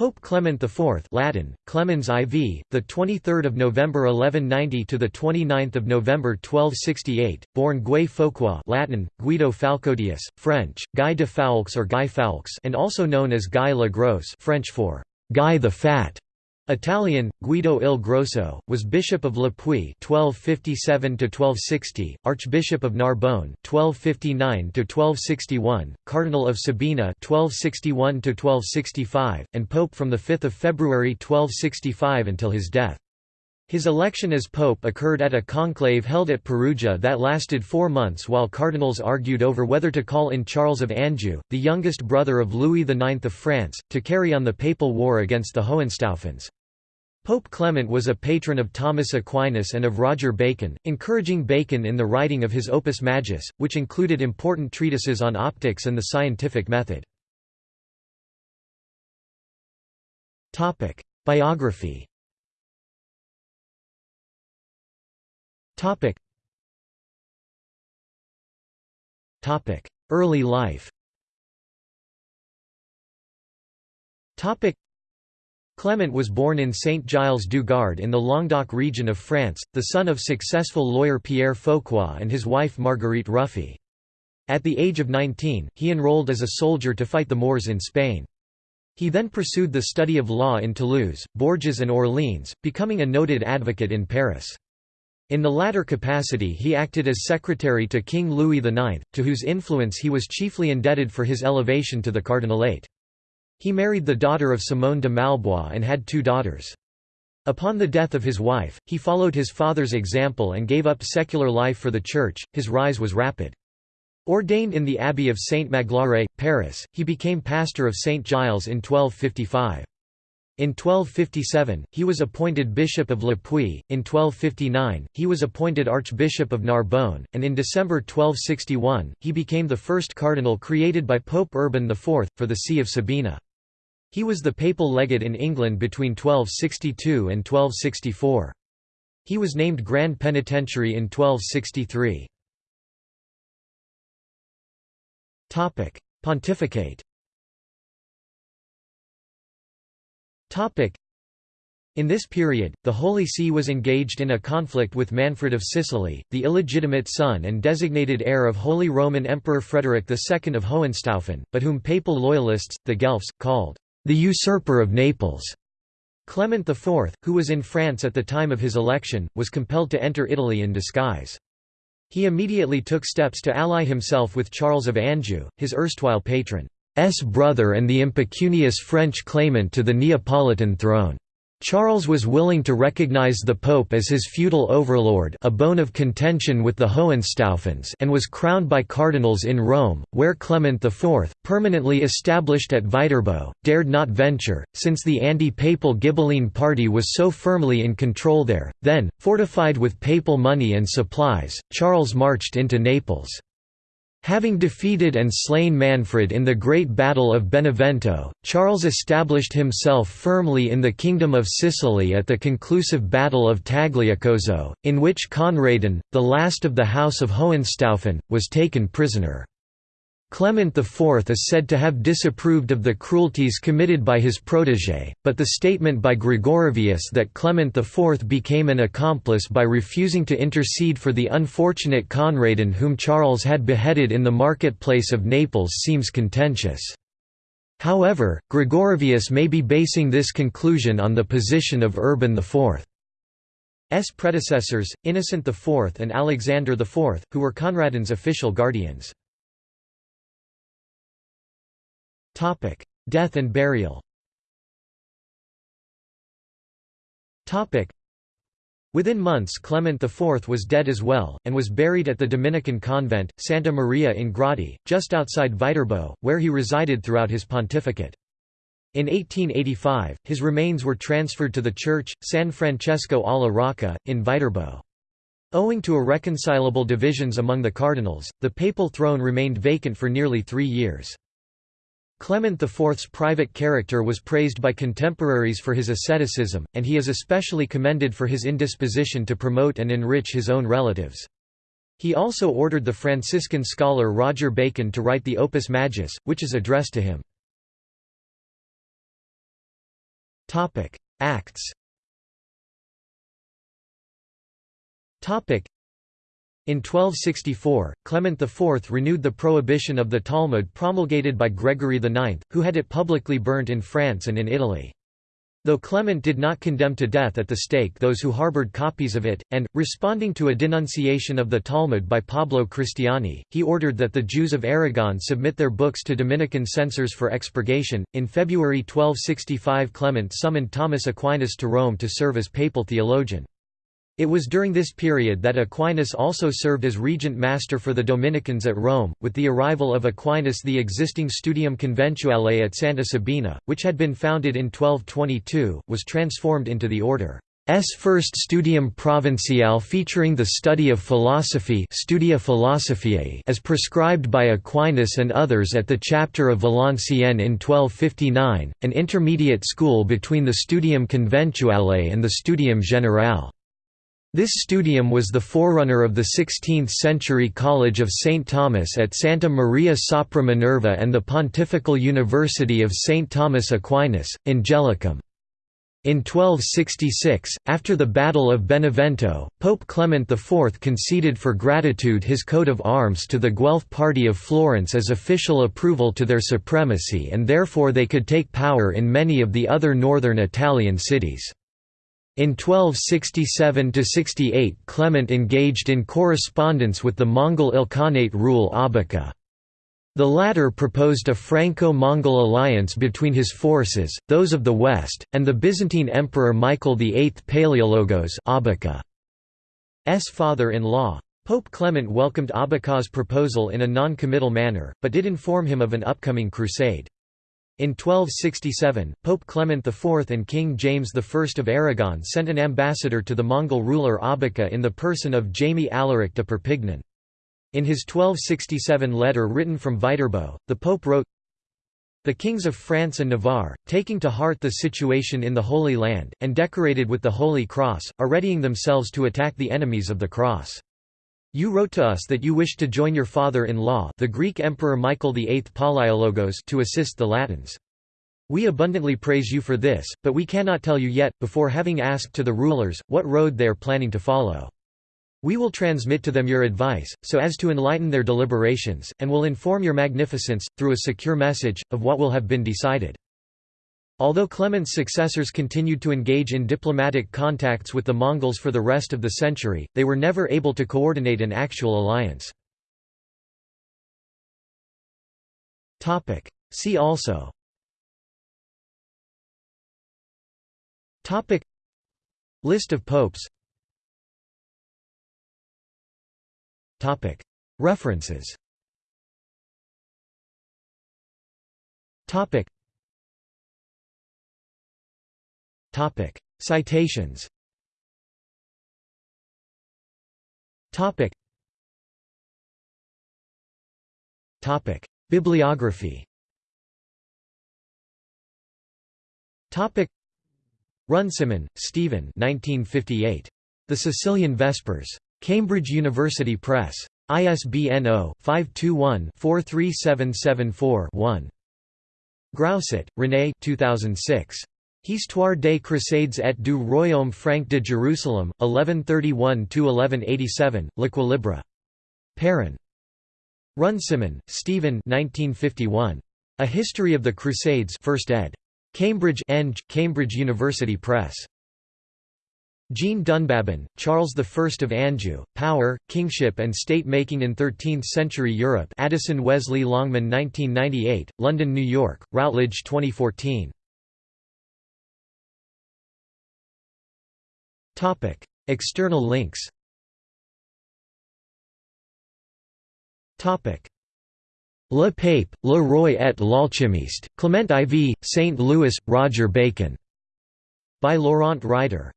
Pope Clement IV Latin, Clemens IV, the 23rd of November 1190 to the 29th of November 1268, born Guy Foucois Latin, Guido Falcodius, French, Guy de Foulques or Guy Foulques and also known as Guy le Gros French for Guy the Fat, Italian, Guido il Grosso, was Bishop of Le Puy (1257–1260), Archbishop of Narbonne (1259–1261), Cardinal of Sabina (1261–1265), and Pope from the 5th of February 1265 until his death. His election as pope occurred at a conclave held at Perugia that lasted four months while cardinals argued over whether to call in Charles of Anjou, the youngest brother of Louis IX of France, to carry on the papal war against the Hohenstaufens. Pope Clement was a patron of Thomas Aquinas and of Roger Bacon, encouraging Bacon in the writing of his Opus Majus, which included important treatises on optics and the scientific method. Biography Early life Clement was born in Saint-Gilles-du-Gard in the Languedoc region of France, the son of successful lawyer Pierre Foucois and his wife Marguerite Ruffy. At the age of 19, he enrolled as a soldier to fight the Moors in Spain. He then pursued the study of law in Toulouse, Bourges and Orleans, becoming a noted advocate in Paris. In the latter capacity he acted as secretary to King Louis IX, to whose influence he was chiefly indebted for his elevation to the cardinalate. He married the daughter of Simone de Malbois and had two daughters. Upon the death of his wife, he followed his father's example and gave up secular life for the Church. His rise was rapid. Ordained in the Abbey of Saint Magloire, Paris, he became pastor of Saint Giles in 1255. In 1257, he was appointed Bishop of Le Puy, in 1259, he was appointed Archbishop of Narbonne, and in December 1261, he became the first cardinal created by Pope Urban IV, for the See of Sabina. He was the papal legate in England between 1262 and 1264. He was named Grand Penitentiary in 1263. Pontificate in this period, the Holy See was engaged in a conflict with Manfred of Sicily, the illegitimate son and designated heir of Holy Roman Emperor Frederick II of Hohenstaufen, but whom papal loyalists, the Guelphs, called the usurper of Naples. Clement IV, who was in France at the time of his election, was compelled to enter Italy in disguise. He immediately took steps to ally himself with Charles of Anjou, his erstwhile patron's brother and the impecunious French claimant to the Neapolitan throne. Charles was willing to recognize the Pope as his feudal overlord a bone of contention with the Hohenstaufens and was crowned by cardinals in Rome, where Clement IV, permanently established at Viterbo, dared not venture, since the anti-papal Ghibelline party was so firmly in control there. Then, fortified with papal money and supplies, Charles marched into Naples. Having defeated and slain Manfred in the Great Battle of Benevento, Charles established himself firmly in the Kingdom of Sicily at the conclusive Battle of Tagliacozzo, in which Conradin, the last of the House of Hohenstaufen, was taken prisoner. Clement IV is said to have disapproved of the cruelties committed by his protégé, but the statement by Gregorovius that Clement IV became an accomplice by refusing to intercede for the unfortunate Conradin whom Charles had beheaded in the marketplace of Naples seems contentious. However, Gregorovius may be basing this conclusion on the position of Urban IV. S predecessors, Innocent IV and Alexander IV, who were Conradin's official guardians. Death and burial. Topic: Within months Clement IV was dead as well, and was buried at the Dominican convent, Santa Maria in Gradi, just outside Viterbo, where he resided throughout his pontificate. In 1885, his remains were transferred to the church, San Francesco alla Rocca, in Viterbo. Owing to irreconcilable divisions among the cardinals, the papal throne remained vacant for nearly three years. Clement IV's private character was praised by contemporaries for his asceticism, and he is especially commended for his indisposition to promote and enrich his own relatives. He also ordered the Franciscan scholar Roger Bacon to write the Opus Majus, which is addressed to him. Acts in 1264, Clement IV renewed the prohibition of the Talmud promulgated by Gregory IX, who had it publicly burnt in France and in Italy. Though Clement did not condemn to death at the stake those who harbored copies of it, and, responding to a denunciation of the Talmud by Pablo Cristiani, he ordered that the Jews of Aragon submit their books to Dominican censors for expurgation. In February 1265, Clement summoned Thomas Aquinas to Rome to serve as papal theologian. It was during this period that Aquinas also served as regent master for the Dominicans at Rome. With the arrival of Aquinas, the existing Studium Conventuale at Santa Sabina, which had been founded in 1222, was transformed into the order's first Studium Provinciale featuring the study of philosophy Studia Philosophiae as prescribed by Aquinas and others at the chapter of Valenciennes in 1259, an intermediate school between the Studium Conventuale and the Studium Generale. This studium was the forerunner of the 16th-century College of St. Thomas at Santa Maria sopra Minerva and the Pontifical University of St. Thomas Aquinas, Angelicum. In 1266, after the Battle of Benevento, Pope Clement IV conceded for gratitude his coat of arms to the Guelph party of Florence as official approval to their supremacy and therefore they could take power in many of the other northern Italian cities. In 1267–68 Clement engaged in correspondence with the Mongol Ilkhanate rule Abaka. The latter proposed a Franco-Mongol alliance between his forces, those of the west, and the Byzantine Emperor Michael VIII Palaiologos Abaka's father-in-law. Pope Clement welcomed Abaka's proposal in a non-committal manner, but did inform him of an upcoming crusade. In 1267, Pope Clement IV and King James I of Aragon sent an ambassador to the Mongol ruler Abaka in the person of Jaime Alaric de Perpignan. In his 1267 letter written from Viterbo, the Pope wrote, the kings of France and Navarre, taking to heart the situation in the Holy Land, and decorated with the Holy Cross, are readying themselves to attack the enemies of the Cross. You wrote to us that you wished to join your father-in-law the Greek Emperor Michael VIII Palaiologos to assist the Latins. We abundantly praise you for this, but we cannot tell you yet, before having asked to the rulers, what road they are planning to follow. We will transmit to them your advice, so as to enlighten their deliberations, and will inform your magnificence, through a secure message, of what will have been decided. Although Clement's successors continued to engage in diplomatic contacts with the Mongols for the rest of the century, they were never able to coordinate an actual alliance. See also Topic. List of popes Topic. References Topic Topic Citations Topic Topic Bibliography Topic Runciman, Stephen 1958. The Sicilian Vespers. Cambridge University Press. ISBN 0-521-43774-1. Grousset, René 2006. Histoire des Crusades et du Royaume franc de Jérusalem, 1131–1187, L'Equilibre. Perrin. Runciman, Stephen 1951. A History of the Crusades 1st ed. Cambridge Eng, Cambridge University Press. Jean Dunbabin, Charles I of Anjou, Power, Kingship and State-Making in Thirteenth-Century Europe Addison Wesley Longman 1998, London New York, Routledge 2014. External links Le Pape, Le Roi et l'Alchimiste, Clement IV, St. Louis, Roger Bacon. By Laurent Ryder